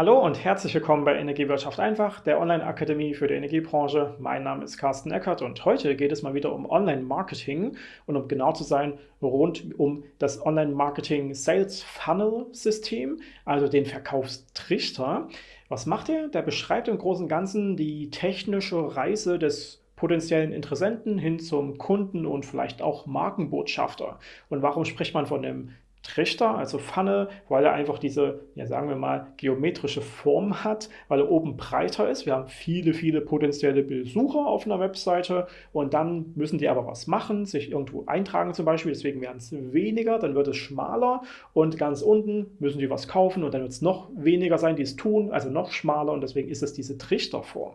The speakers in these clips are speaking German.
Hallo und herzlich willkommen bei Energiewirtschaft einfach, der Online-Akademie für die Energiebranche. Mein Name ist Carsten Eckert und heute geht es mal wieder um Online-Marketing und um genau zu sein, rund um das Online-Marketing Sales Funnel System, also den Verkaufstrichter. Was macht er? Der beschreibt im Großen und Ganzen die technische Reise des potenziellen Interessenten hin zum Kunden und vielleicht auch Markenbotschafter. Und warum spricht man von dem Trichter, also Pfanne, weil er einfach diese, ja sagen wir mal, geometrische Form hat, weil er oben breiter ist. Wir haben viele, viele potenzielle Besucher auf einer Webseite und dann müssen die aber was machen, sich irgendwo eintragen zum Beispiel, deswegen werden es weniger, dann wird es schmaler und ganz unten müssen die was kaufen und dann wird es noch weniger sein, die es tun, also noch schmaler und deswegen ist es diese Trichterform.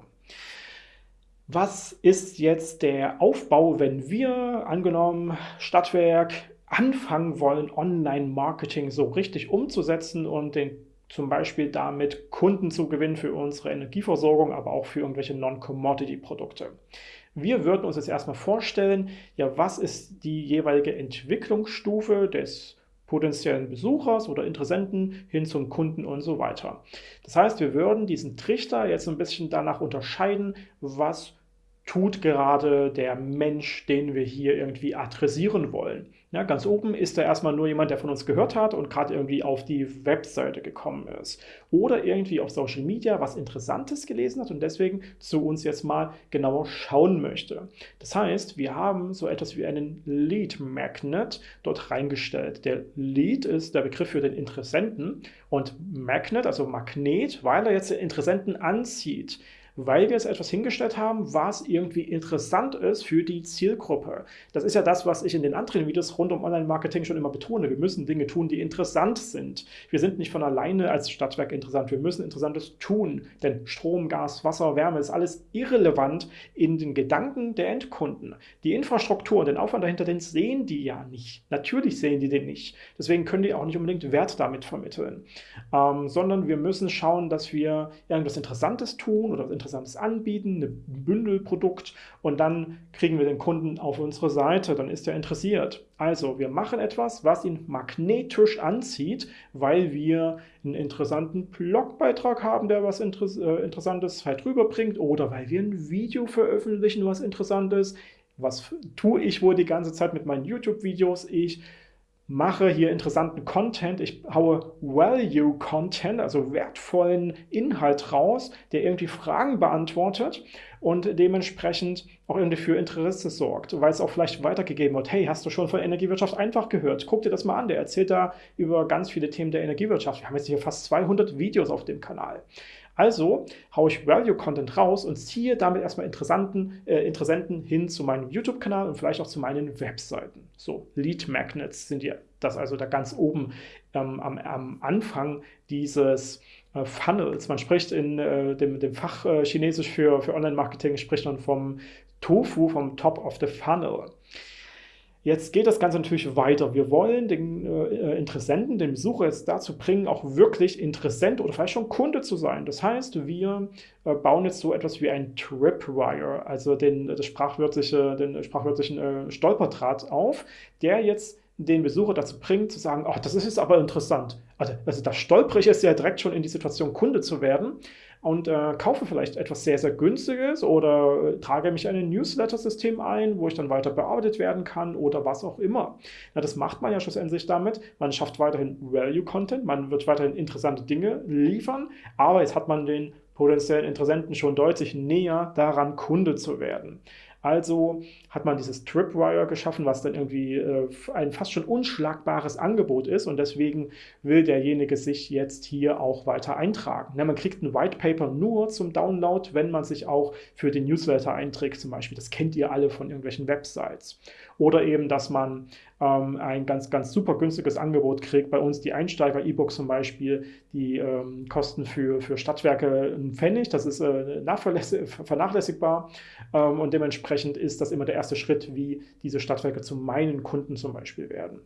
Was ist jetzt der Aufbau, wenn wir, angenommen, Stadtwerk anfangen wollen, Online-Marketing so richtig umzusetzen und den zum Beispiel damit Kunden zu gewinnen für unsere Energieversorgung, aber auch für irgendwelche Non-Commodity-Produkte. Wir würden uns jetzt erstmal vorstellen, ja, was ist die jeweilige Entwicklungsstufe des potenziellen Besuchers oder Interessenten hin zum Kunden und so weiter. Das heißt, wir würden diesen Trichter jetzt ein bisschen danach unterscheiden, was tut gerade der Mensch, den wir hier irgendwie adressieren wollen. Ja, ganz oben ist da erstmal nur jemand, der von uns gehört hat und gerade irgendwie auf die Webseite gekommen ist. Oder irgendwie auf Social Media was Interessantes gelesen hat und deswegen zu uns jetzt mal genauer schauen möchte. Das heißt, wir haben so etwas wie einen Lead Magnet dort reingestellt. Der Lead ist der Begriff für den Interessenten und Magnet, also Magnet, weil er jetzt den Interessenten anzieht weil wir jetzt etwas hingestellt haben, was irgendwie interessant ist für die Zielgruppe. Das ist ja das, was ich in den anderen Videos rund um Online-Marketing schon immer betone. Wir müssen Dinge tun, die interessant sind. Wir sind nicht von alleine als Stadtwerk interessant. Wir müssen Interessantes tun, denn Strom, Gas, Wasser, Wärme ist alles irrelevant in den Gedanken der Endkunden. Die Infrastruktur und den Aufwand dahinter, den sehen die ja nicht. Natürlich sehen die den nicht. Deswegen können die auch nicht unbedingt Wert damit vermitteln. Ähm, sondern wir müssen schauen, dass wir irgendwas Interessantes tun oder was Interessantes anbieten, ein Bündelprodukt und dann kriegen wir den Kunden auf unsere Seite, dann ist er interessiert. Also wir machen etwas, was ihn magnetisch anzieht, weil wir einen interessanten Blogbeitrag haben, der was Inter äh, Interessantes halt rüberbringt oder weil wir ein Video veröffentlichen, was Interessantes. Was tue ich wohl die ganze Zeit mit meinen YouTube-Videos? Ich mache hier interessanten Content, ich haue Value-Content, also wertvollen Inhalt raus, der irgendwie Fragen beantwortet und dementsprechend auch irgendwie für Interesse sorgt, weil es auch vielleicht weitergegeben wird, hey, hast du schon von Energiewirtschaft einfach gehört? Guck dir das mal an, der erzählt da über ganz viele Themen der Energiewirtschaft. Wir haben jetzt hier fast 200 Videos auf dem Kanal. Also haue ich Value-Content raus und ziehe damit erstmal Interessanten, äh, Interessenten hin zu meinem YouTube-Kanal und vielleicht auch zu meinen Webseiten. So, Lead Magnets sind ja das also da ganz oben ähm, am, am, Anfang dieses äh, Funnels. Man spricht in äh, dem, dem, Fach äh, Chinesisch für, für Online-Marketing, spricht man vom Tofu, vom Top of the Funnel. Jetzt geht das Ganze natürlich weiter. Wir wollen den äh, Interessenten, den Besucher jetzt dazu bringen, auch wirklich Interessent oder vielleicht schon Kunde zu sein. Das heißt, wir äh, bauen jetzt so etwas wie ein Tripwire, also den, das sprachwörtliche, den sprachwörtlichen äh, Stolperdraht auf, der jetzt den Besucher dazu bringt, zu sagen, ach, das ist jetzt aber interessant. Also, also da stolpere ich es ja direkt schon in die Situation, Kunde zu werden und äh, kaufe vielleicht etwas sehr, sehr Günstiges oder äh, trage mich in ein Newsletter-System ein, wo ich dann weiter bearbeitet werden kann oder was auch immer. Na, das macht man ja schlussendlich damit. Man schafft weiterhin Value-Content, man wird weiterhin interessante Dinge liefern, aber jetzt hat man den potenziellen Interessenten schon deutlich näher daran, Kunde zu werden. Also hat man dieses Tripwire geschaffen, was dann irgendwie äh, ein fast schon unschlagbares Angebot ist und deswegen will derjenige sich jetzt hier auch weiter eintragen. Ja, man kriegt ein White Paper nur zum Download, wenn man sich auch für den Newsletter einträgt zum Beispiel. Das kennt ihr alle von irgendwelchen Websites. Oder eben, dass man ähm, ein ganz, ganz super günstiges Angebot kriegt. Bei uns die Einsteiger-E-Books zum Beispiel, die ähm, kosten für, für Stadtwerke einen Pfennig. Das ist äh, vernachlässigbar ähm, und dementsprechend ist das immer der erste Schritt, wie diese Stadtwerke zu meinen Kunden zum Beispiel werden.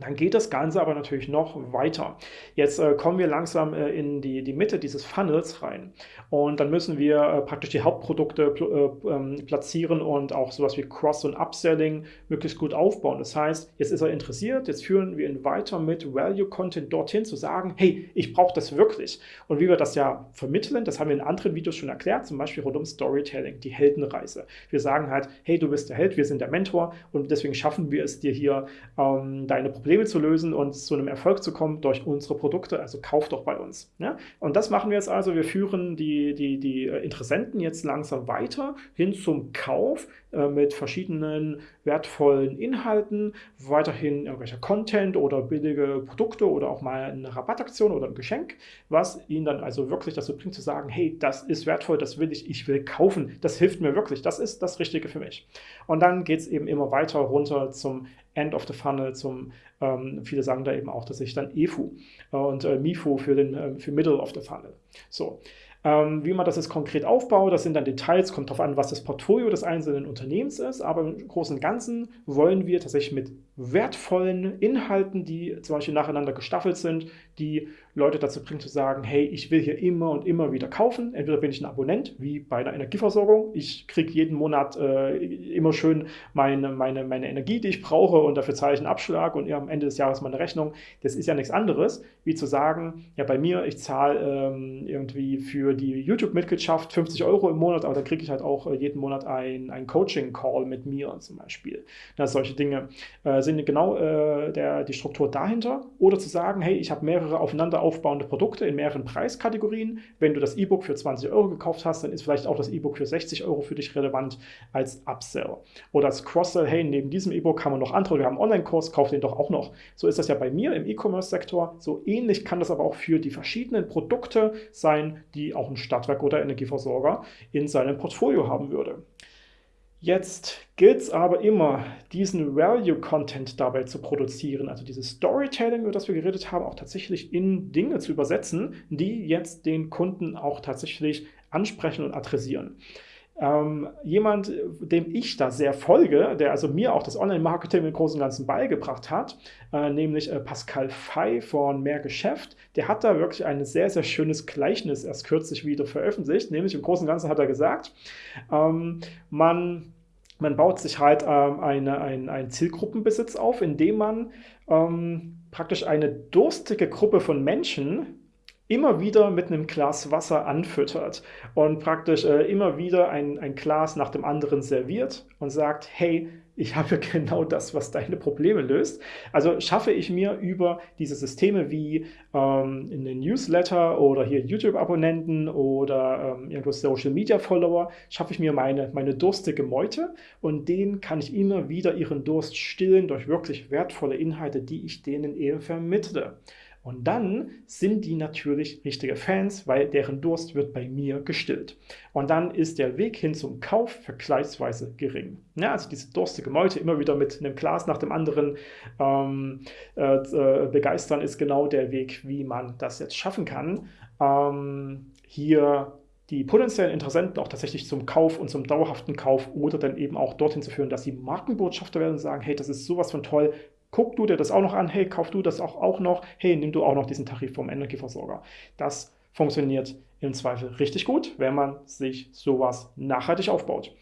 Dann geht das Ganze aber natürlich noch weiter. Jetzt äh, kommen wir langsam äh, in die, die Mitte dieses Funnels rein und dann müssen wir äh, praktisch die Hauptprodukte pl äh, ähm, platzieren und auch sowas wie Cross- und Upselling möglichst gut aufbauen. Das heißt, jetzt ist er interessiert, jetzt führen wir ihn weiter mit Value-Content dorthin zu sagen, hey, ich brauche das wirklich. Und wie wir das ja vermitteln, das haben wir in anderen Videos schon erklärt, zum Beispiel rund um Storytelling, die Heldenreise. Wir sagen halt, hey, du bist der Held, wir sind der Mentor und deswegen schaffen wir es dir hier, ähm, deine Probleme Probleme zu lösen und zu einem Erfolg zu kommen durch unsere Produkte. Also kauf doch bei uns. Ja? Und das machen wir jetzt also. Wir führen die, die, die Interessenten jetzt langsam weiter hin zum Kauf äh, mit verschiedenen wertvollen Inhalten, weiterhin irgendwelcher Content oder billige Produkte oder auch mal eine Rabattaktion oder ein Geschenk, was ihnen dann also wirklich dazu bringt zu sagen, hey, das ist wertvoll, das will ich, ich will kaufen, das hilft mir wirklich, das ist das Richtige für mich. Und dann geht es eben immer weiter runter zum End of the Funnel, zum, ähm, viele sagen da eben auch, dass ich dann EFU und äh, MIFU für, den, äh, für Middle of the Funnel. So, ähm, wie man das jetzt konkret aufbaut, das sind dann Details, kommt darauf an, was das Portfolio des einzelnen Unternehmens ist, aber im Großen und Ganzen wollen wir tatsächlich mit wertvollen Inhalten, die zum Beispiel nacheinander gestaffelt sind, die Leute dazu bringen zu sagen, hey, ich will hier immer und immer wieder kaufen. Entweder bin ich ein Abonnent, wie bei einer Energieversorgung. Ich kriege jeden Monat äh, immer schön meine, meine, meine Energie, die ich brauche und dafür zahle ich einen Abschlag und am Ende des Jahres meine Rechnung. Das ist ja nichts anderes, wie zu sagen, ja bei mir, ich zahle ähm, irgendwie für die YouTube-Mitgliedschaft 50 Euro im Monat, aber dann kriege ich halt auch äh, jeden Monat ein, Coaching-Call mit mir zum Beispiel. Na, solche Dinge äh, sind genau äh, der, die Struktur dahinter. Oder zu sagen, hey, ich habe mehrere aufeinander aufbauende Produkte in mehreren Preiskategorien. Wenn du das E-Book für 20 Euro gekauft hast, dann ist vielleicht auch das E-Book für 60 Euro für dich relevant als Upsell. Oder als Cross-Sell, hey, neben diesem E-Book haben wir noch andere, wir haben einen Online-Kurs, kauf den doch auch noch. So ist das ja bei mir im E-Commerce-Sektor. So ähnlich kann das aber auch für die verschiedenen Produkte sein, die auch ein Stadtwerk oder Energieversorger in seinem Portfolio haben würde. Jetzt gilt es aber immer, diesen Value-Content dabei zu produzieren, also dieses Storytelling, über das wir geredet haben, auch tatsächlich in Dinge zu übersetzen, die jetzt den Kunden auch tatsächlich ansprechen und adressieren. Ähm, jemand, dem ich da sehr folge, der also mir auch das Online-Marketing im Großen und Ganzen beigebracht hat, äh, nämlich äh, Pascal Fey von Mehr Geschäft, der hat da wirklich ein sehr, sehr schönes Gleichnis erst kürzlich wieder veröffentlicht, nämlich im Großen und Ganzen hat er gesagt, ähm, man man baut sich halt ähm, eine, ein, einen Zielgruppenbesitz auf, indem man ähm, praktisch eine durstige Gruppe von Menschen immer wieder mit einem Glas Wasser anfüttert und praktisch äh, immer wieder ein, ein Glas nach dem anderen serviert und sagt, hey, ich habe genau das, was deine Probleme löst. Also schaffe ich mir über diese Systeme wie ähm, in den Newsletter oder hier YouTube-Abonnenten oder ähm, irgendwo Social-Media-Follower, schaffe ich mir meine, meine durstige Meute und denen kann ich immer wieder ihren Durst stillen durch wirklich wertvolle Inhalte, die ich denen eben vermittle. Und dann sind die natürlich richtige Fans, weil deren Durst wird bei mir gestillt. Und dann ist der Weg hin zum Kauf vergleichsweise gering. Ja, also diese durstige Meute immer wieder mit einem Glas nach dem anderen ähm, äh, äh, begeistern, ist genau der Weg, wie man das jetzt schaffen kann. Ähm, hier die potenziellen Interessenten auch tatsächlich zum Kauf und zum dauerhaften Kauf oder dann eben auch dorthin zu führen, dass sie Markenbotschafter werden und sagen, hey, das ist sowas von toll, guck du dir das auch noch an, hey, kauf du das auch, auch noch, hey, nimm du auch noch diesen Tarif vom Energieversorger. Das funktioniert im Zweifel richtig gut, wenn man sich sowas nachhaltig aufbaut.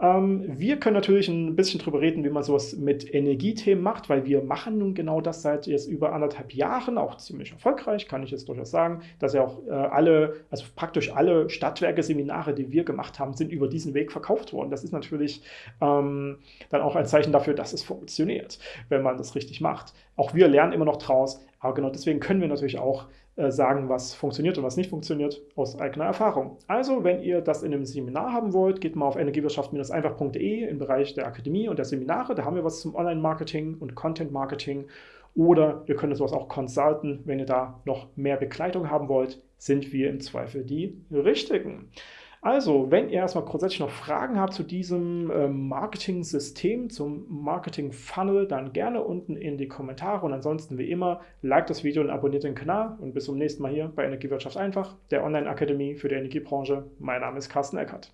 Ähm, wir können natürlich ein bisschen drüber reden, wie man sowas mit Energiethemen macht, weil wir machen nun genau das seit jetzt über anderthalb Jahren, auch ziemlich erfolgreich, kann ich jetzt durchaus sagen, dass ja auch äh, alle, also praktisch alle Stadtwerke-Seminare, die wir gemacht haben, sind über diesen Weg verkauft worden. Das ist natürlich ähm, dann auch ein Zeichen dafür, dass es funktioniert, wenn man das richtig macht. Auch wir lernen immer noch draus, aber genau deswegen können wir natürlich auch äh, sagen, was funktioniert und was nicht funktioniert, aus eigener Erfahrung. Also, wenn ihr das in einem Seminar haben wollt, geht mal auf energiewirtschaft-einfach.de im Bereich der Akademie und der Seminare. Da haben wir was zum Online-Marketing und Content-Marketing. Oder wir können sowas auch consulten. Wenn ihr da noch mehr Begleitung haben wollt, sind wir im Zweifel die Richtigen. Also, wenn ihr erstmal grundsätzlich noch Fragen habt zu diesem äh, Marketing-System, zum Marketing-Funnel, dann gerne unten in die Kommentare und ansonsten wie immer, like das Video und abonniert den Kanal und bis zum nächsten Mal hier bei Energiewirtschaft einfach, der Online-Akademie für die Energiebranche. Mein Name ist Carsten Eckert.